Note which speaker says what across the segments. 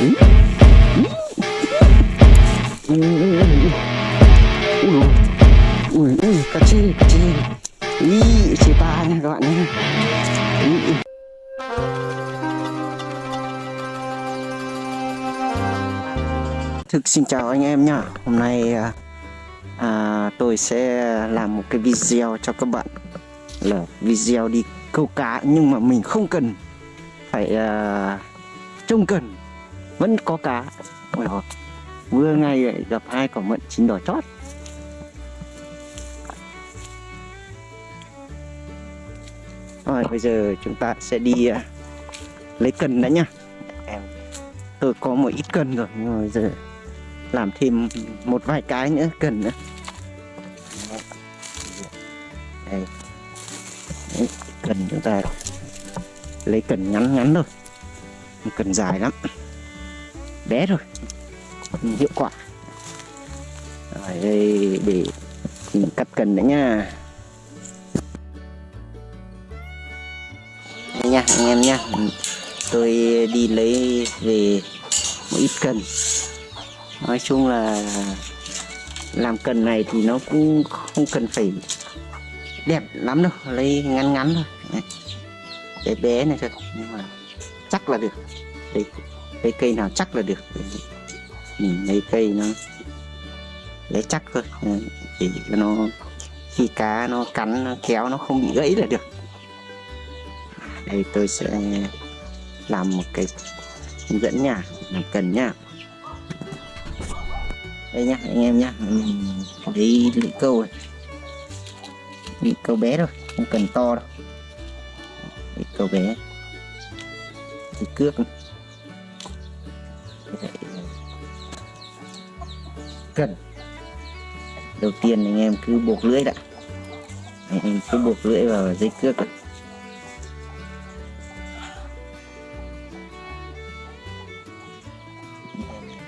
Speaker 1: ui ui cá chê cá chê ý chê nha các bạn. Thực xin chào anh em nhá Hôm nay à, à, tôi sẽ làm một cái video cho các bạn là video đi câu cá nhưng mà mình không cần phải à, trông cần vẫn có cá. Ôi vừa ngày lại gặp hai quả mận chín đỏ chót. Rồi bây giờ chúng ta sẽ đi à, lấy cần đã nhá. Em tôi có một ít cần rồi nhưng mà bây giờ làm thêm một vài cái nữa cần nữa. Đây. Đấy, cần chúng ta lấy cần ngắn ngắn thôi. Cần dài lắm bé thôi hiệu quả. Rồi, đây, để mình cắt cần nữa nha. Đây nha, anh em nha. Ừ, tôi đi lấy về một ít cần nói chung là làm cần này thì nó cũng không cần phải đẹp lắm đâu, lấy ngắn ngắn thôi. Đấy. bé bé này thôi, nhưng mà chắc là được. Đấy lấy cây nào chắc là được? Mình lấy cây nó lấy chắc thôi. Để cho nó, khi cá nó cắn, nó kéo, nó không bị gãy là được. Đây, tôi sẽ làm một cái hướng dẫn nha, làm cần nha. Đây nhá anh em nhá mình lấy lưỡi câu này. Lưỡi câu bé thôi, không cần to đâu. Lưỡi câu bé. Thì cước. này cần. Đầu tiên anh em cứ buộc lưỡi đã. Anh em cứ buộc lưỡi vào dây cước đã.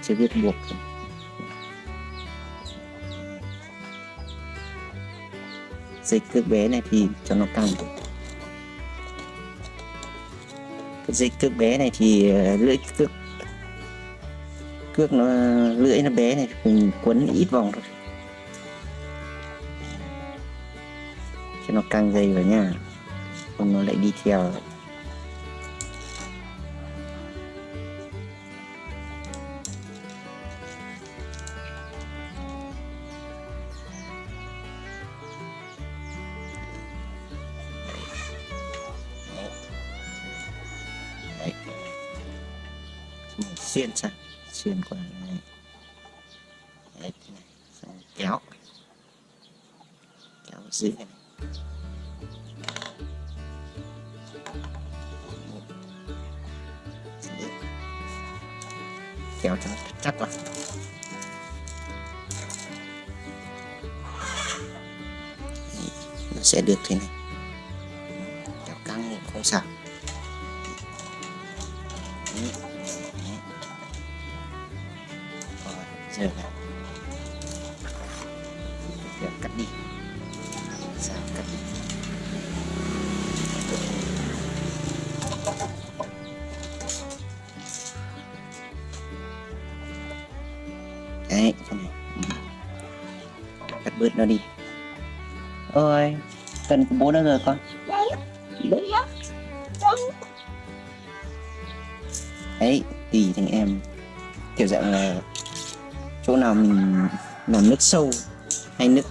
Speaker 1: chưa biết buộc. Dây cước bé này thì cho nó căng cái dây cước bé này thì ờ, lưỡi cước cước nó, lưỡi nó bé này mình quấn ít vòng thôi. Cho nó căng dây vào nha, không nó lại đi theo. Đấy. Xuyên sang xuyên qua này đấy này Xong kéo. Kéo dưới này. Kéo cho nó chắc vào Đấy, nó sẽ được thế này. Kéo căng thì không sao. Giờ là giờ cắt đi. Sao cắt đi. Đấy xong rồi. Ừ. cắt bớt nó đi. Ôi cần của bố đâu rồi con. Đấy đấy tùy thành em. Kiểu dạng là chỗ nào mình làm nước sâu hay nước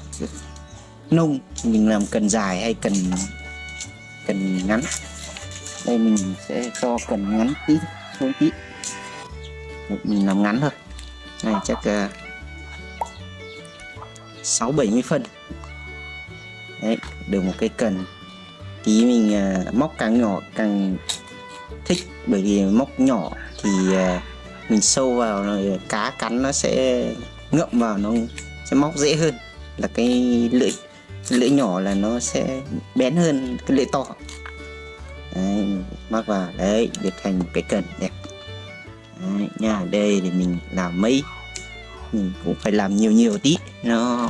Speaker 1: nông thì mình làm cần dài hay cần cần ngắn. Đây mình sẽ cho cần ngắn tí xuống tí. Mình làm ngắn thôi. Này chắc à, sáu bảy mươi phân. Đấy được một cái cần. Tí mình uh, móc càng nhỏ càng thích bởi vì móc nhỏ thì uh, mình sâu vào rồi cá cắn nó sẽ ngậm vào nó sẽ móc dễ hơn. Là cái lưỡi cái lưỡi nhỏ là nó sẽ bén hơn cái lưỡi to. Đấy, mắc vào. Đấy được thành một cái cần đẹp. Đấy, nha đây để mình làm mấy mình cũng phải làm nhiều nhiều tí. Nó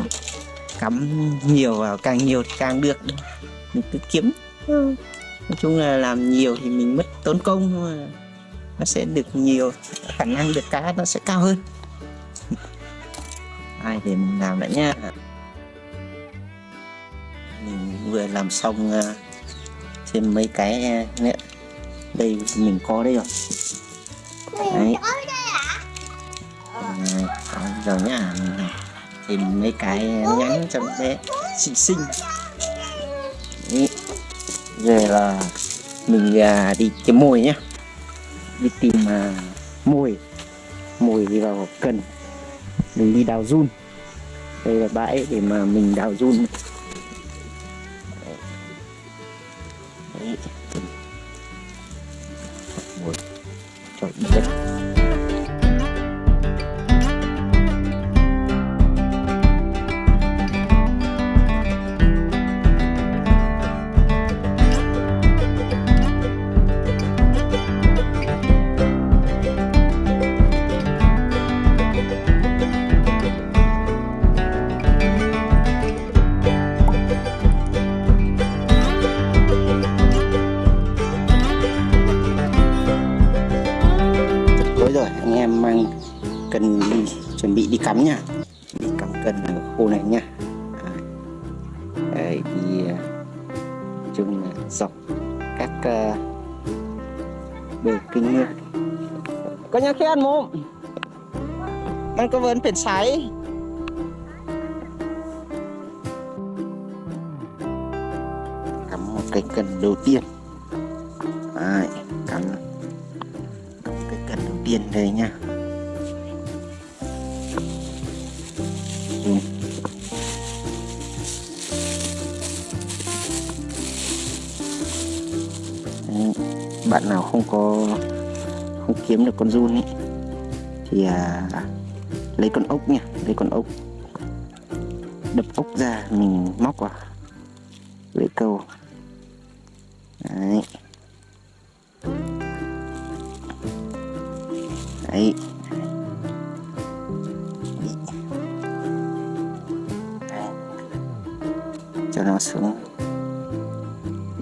Speaker 1: cắm nhiều vào càng nhiều thì càng được. Mình cứ kiếm. Nói chung là làm nhiều thì mình mất tốn công thôi. mà nó sẽ được nhiều khả năng được cá nó sẽ cao hơn. Ai để mình làm đã nha. Mình vừa làm xong uh, thêm mấy cái uh, nữa. Đây mình có đây rồi. Đấy. à, rồi nhá. Thêm mấy cái nhắn cho bé xinh xinh. đấy. giờ là mình uh, đi kiếm mồi nhá đi tìm uh, mồi. Mồi đi vào cần. Mình đi đào run. Đây là bãi để mà mình đào run. Đấy. Ôi, trời đất. chuẩn bị đi cắm nha. Đi cắm cần ở khô này nha. Đấy, đi à, chung dọc các uh, bờ kinh nước có nhà khi ăn mồm. Ăn có vấn phiền sái. Cắm một cái cần đầu tiên. Đấy, cắm cái cần đầu tiên đây nha. Bạn nào không có không kiếm được con run ấy thì à, lấy con ốc nha lấy con ốc đập ốc ra mình móc vào lưỡi câu. Đấy. Đấy. cho nó xuống.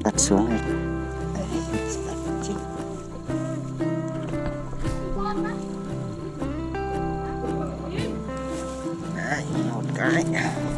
Speaker 1: Đặt xuống này. Một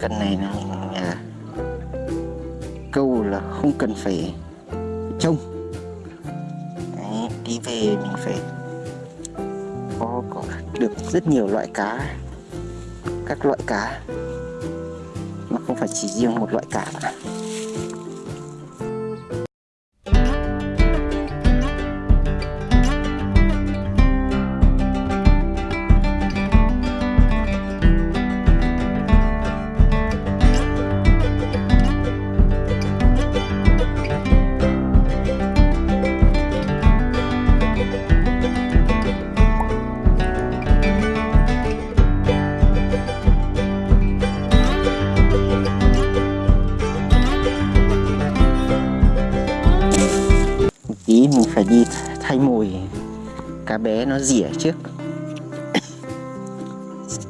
Speaker 1: cần này là à, câu là không cần phải trông. Đấy, đi về mình phải có, có được rất nhiều loại cá các loại cá mà không phải chỉ riêng một loại cá. Đi thay mồi. Cá bé nó rỉa trước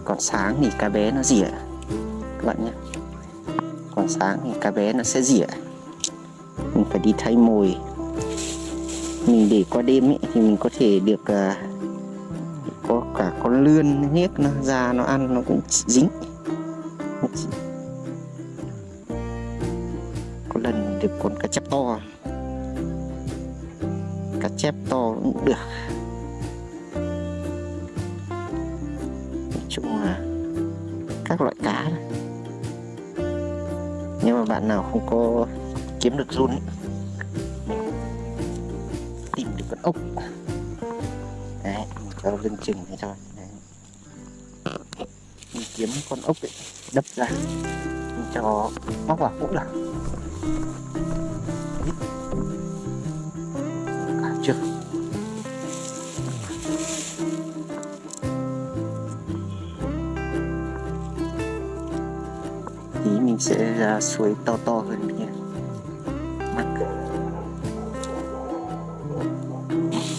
Speaker 1: còn sáng thì cá bé nó rỉa. Các bạn nhé. Còn sáng thì cá bé nó sẽ rỉa. Mình phải đi thay mồi. Mình để qua đêm ấy, thì mình có thể được uh, có cả con lươn hiếc nó ra nó ăn nó cũng dính. Có lần được con cá chép to. Cũng được chỗ à, các loại cá này. nhưng mà bạn nào không có kiếm được run ấy, tìm được con ốc đấy cho lưng chừng này thôi đấy. mình kiếm con ốc ấy đập ra mình cho bóc vào cũng được. Tí mình sẽ ra suối to to hơn nha mắc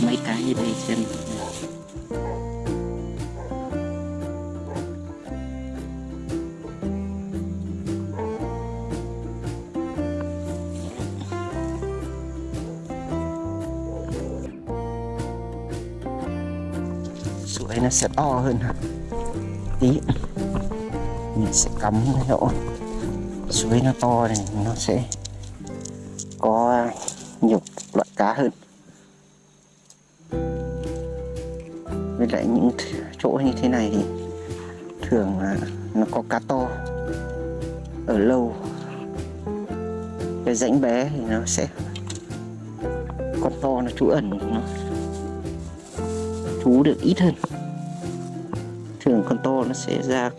Speaker 1: mấy cái như đây xem. Suối nó sẽ to hơn hả? Tí. Mình sẽ cắm cái chỗ suối nó to này nó sẽ có nhiều loại cá hơn. Với lại những chỗ như thế này thì thường là nó có cá to. Ở lâu, cái rãnh bé thì nó sẽ con to nó trú ẩn, nó trú được ít hơn. Thường con to nó sẽ ra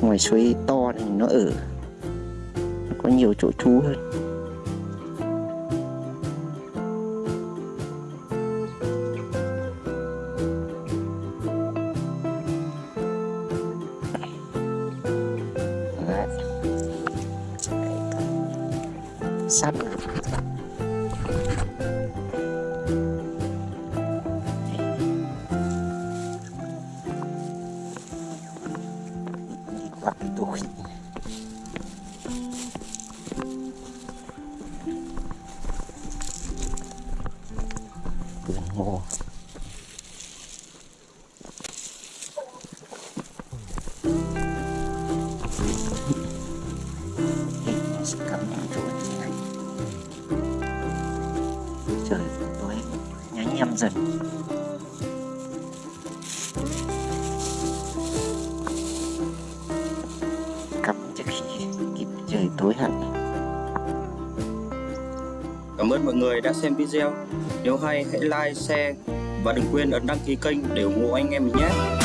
Speaker 1: ngoài suối to thì nó ở nó có nhiều chỗ trú hơn Đấy. Tối
Speaker 2: Cảm ơn mọi người đã xem video. Nếu hay hãy like, share và đừng quên ấn đăng ký kênh để ủng hộ anh em mình nhé.